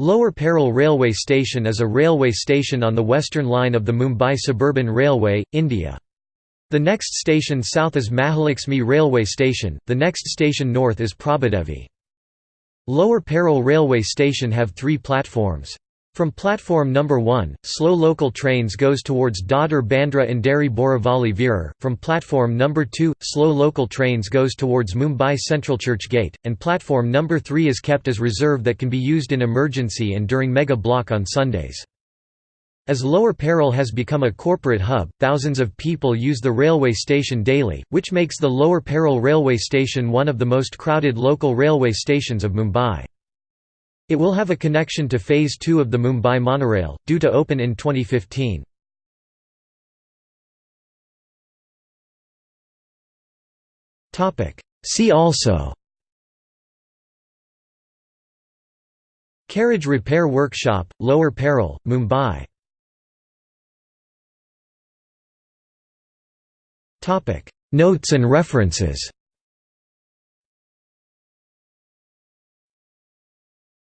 Lower Parel Railway Station is a railway station on the western line of the Mumbai Suburban Railway, India. The next station south is Mahalakshmi Railway Station, the next station north is Prabhadevi. Lower Parel Railway Station have three platforms. From platform number 1, slow local trains goes towards Dadar Bandra Andheri Borivali Virar. From platform number 2, slow local trains goes towards Mumbai Central Churchgate, and platform number 3 is kept as reserve that can be used in emergency and during mega block on Sundays. As Lower Parel has become a corporate hub, thousands of people use the railway station daily, which makes the Lower Parel railway station one of the most crowded local railway stations of Mumbai. It will have a connection to Phase 2 of the Mumbai monorail, due to open in 2015. See also Carriage Repair Workshop, Lower Parel, Mumbai. Notes and references